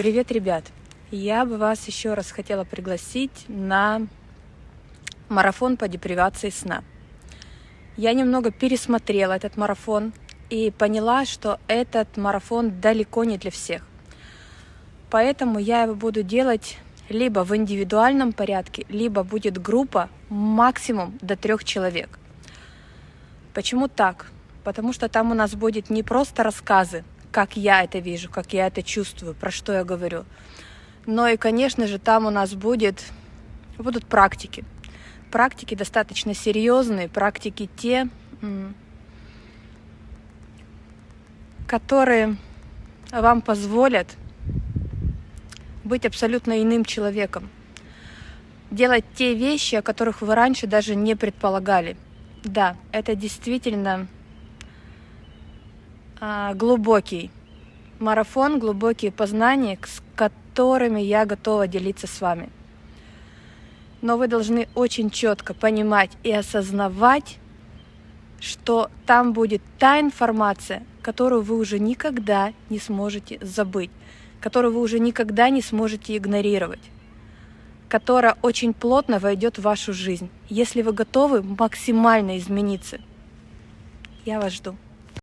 Привет, ребят! Я бы вас еще раз хотела пригласить на марафон по депривации сна. Я немного пересмотрела этот марафон и поняла, что этот марафон далеко не для всех. Поэтому я его буду делать либо в индивидуальном порядке, либо будет группа максимум до трех человек. Почему так? Потому что там у нас будет не просто рассказы, как я это вижу, как я это чувствую, про что я говорю. Но и, конечно же, там у нас будет, будут практики. Практики достаточно серьезные, практики те, которые вам позволят быть абсолютно иным человеком, делать те вещи, о которых вы раньше даже не предполагали. Да, это действительно глубокий марафон, глубокие познания, с которыми я готова делиться с вами. Но вы должны очень четко понимать и осознавать, что там будет та информация, которую вы уже никогда не сможете забыть, которую вы уже никогда не сможете игнорировать, которая очень плотно войдет в вашу жизнь, если вы готовы максимально измениться. Я вас жду.